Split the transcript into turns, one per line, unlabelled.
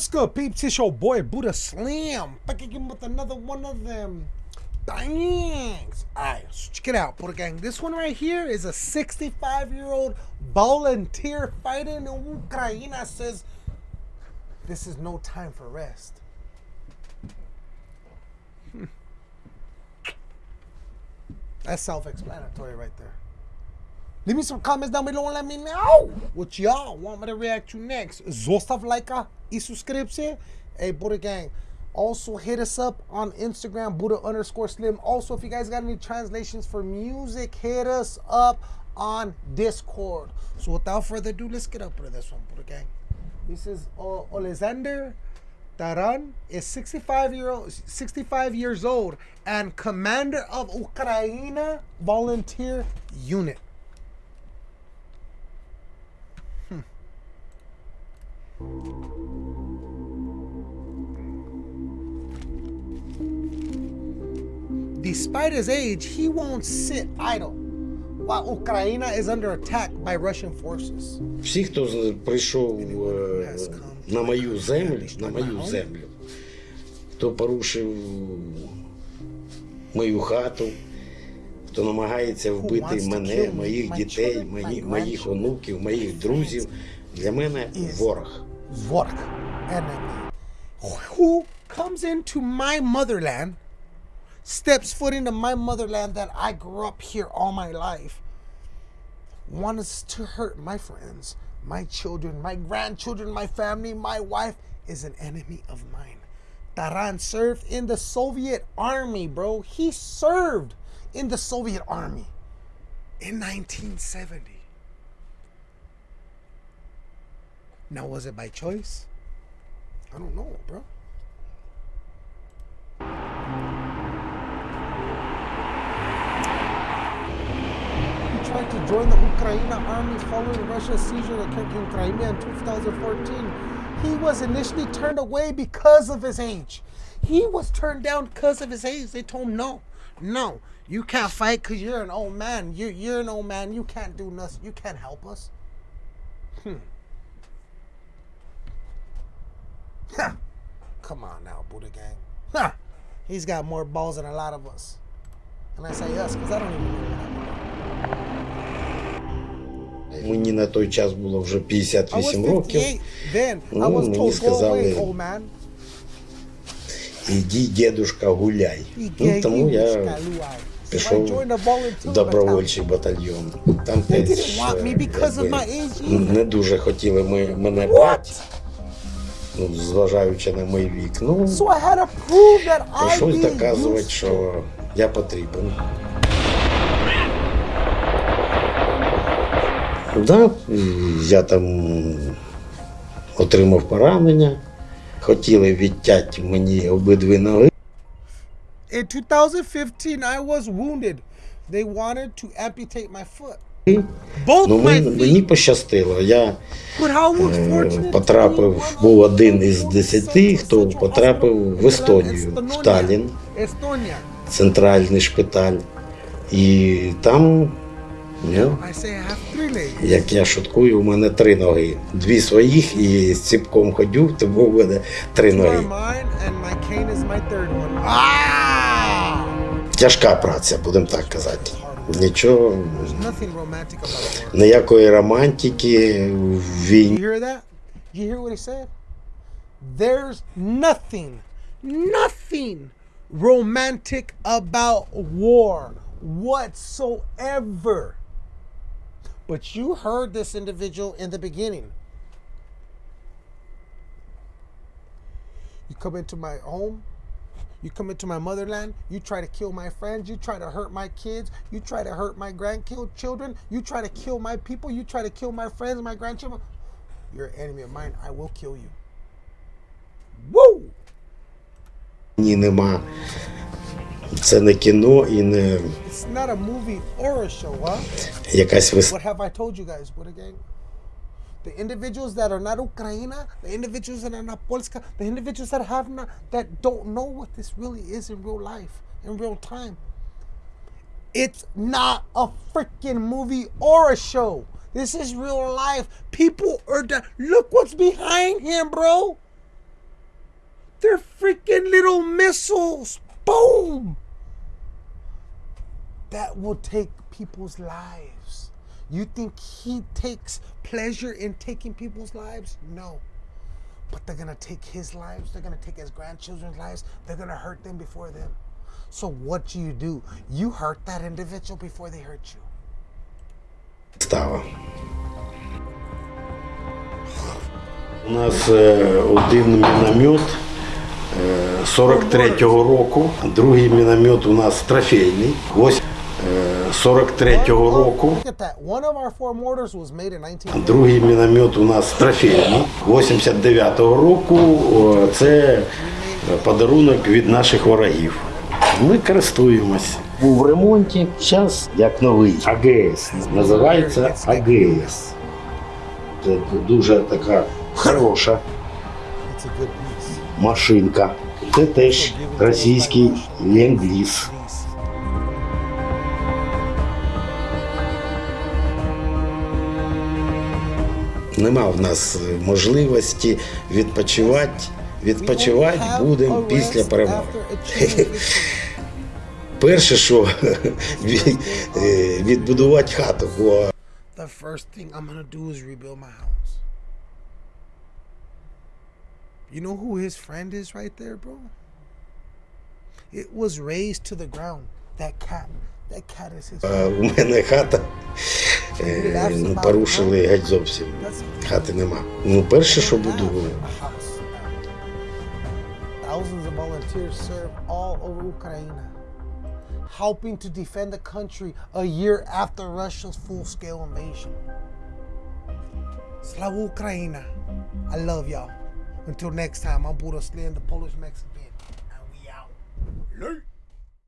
What's good, peeps? It's your boy Buddha Slim. Back again with another one of them. Thanks. Alright, so check it out, Buddha Gang. This one right here is a 65 year old volunteer fighting in Ukraine says this is no time for rest. Hmm. That's self explanatory right there. Leave me some comments down below and let me know what y'all want me to react to next. Zostav like y suscription. Hey, Buddha Gang. Also, hit us up on Instagram, Buddha underscore Slim. Also, if you guys got any translations for music, hit us up on Discord. So, without further ado, let's get up to this one, Buddha Gang. This is uh, Oleksandr Taran is 65 year old, 65 years old, and commander of Ukraine volunteer unit. Despite his age, he won't sit idle while Ukraine is under attack by Russian forces.
Всі, хто прийшов е, на мою землю, на мою землю, хто порушив мою хату, хто намагається вбити мене, моїх дітей, моїх онуків, моїх друзів, для мене ворог.
Vork, enemy, who comes into my motherland, steps foot into my motherland that I grew up here all my life, wants to hurt my friends, my children, my grandchildren, my family, my wife, is an enemy of mine. Taran served in the Soviet army, bro. He served in the Soviet army in 1970. Now, was it by choice? I don't know, bro. He tried to join the Ukraine army following Russia's seizure of Crimea in 2014. He was initially turned away because of his age. He was turned down because of his age. They told him, no, no, you can't fight because you're an old man. You're, you're an old man. You can't do nothing. You can't help us. Hmm. Huh. Come on now, Buddha Gang. Huh. He's got more balls than a lot of us. And I say us, because I don't even know
Мені на той час було вже 58 років. Ну, мені сказали, іди, дедушка, гуляй. Ну, тому я пішов добровольчий батальйон. Там
десь
не дуже хотіли мене брати зважаючи на мій вік. Ну,
be
доказувати, що я потрібен. Да, я там отримав поранення, хотіли відтяти мені обидві ноги.
In 2015, I was wounded. They wanted to amputate my foot.
Ну, Мені пощастило. Я е, потрапив, був один із десяти, хто потрапив в Естонію, в
Талін,
центральний шпиталь. І там, як я шуткую, у мене три ноги. Дві своїх і з ціпком ходю, тому в мене три ноги. Тяжка праця, будемо так казати. Нічого,
There's nothing romantic about war.
ніякої романтики в
You
війні.
hear that? You hear what he said? There's nothing, nothing romantic about war whatsoever. But you heard this individual in the beginning. You come into my home, you come into my motherland, you try to kill my friends, you try to hurt my kids, you try to hurt my grandchildren, you try to kill my people, you try to kill my friends, my grandchildren. You're an enemy of mine, I will kill you. Woo!
Ні, нема. Це не кіно і не
It's not a movie or a show, huh?
якась вис...
What have I told you guys? What again? The individuals that are not Ukraina, the individuals that are not Polska, the individuals that have not that don't know what this really is in real life, in real time. It's not a freaking movie or a show. This is real life. People are. Di- Look what's behind him, bro. They're freaking little missiles. Boom. That will take people's lives. You think he takes pleasure in taking people's lives? No. But they're gonna take his lives, they're gonna take his grandchildren's lives, they're gonna hurt them before them. So what do you do? You hurt that individual before they hurt you.
става. У нас е, один міномет е, 43-го року, другий міномет у нас трофейний, ось е, 43-го року.
Look at that. One of our four mortars was made in 19.
Другий міномет у нас трофейний 89-го року. Це подарунок від наших ворогів. Ми користуємось. Був в ремонті, зараз як новий. АГС. Називається АГС. Це дуже така хороша машинка. Це теж російський ленд-ліз. Нема в нас можливості відпочивати. Відпочивати будемо після перемоги. Перше, що е, відбудувати хату, бо
The first thing I'm gonna do is rebuild my house. You know who his friend is right there, bro? It was raised to the ground. That cat. That cat is his
е,
friend.
у мене хата е, ну, порушили геть зовсім. Хати нема. Ну, перше, що буду.
Thousands of volunteers serve all over Ukraine, helping to defend the country a year after Russia's full-scale invasion. Slava Ukraina. I love y'all. Until next time, I'm Buddha Slim, the Polish Mexican,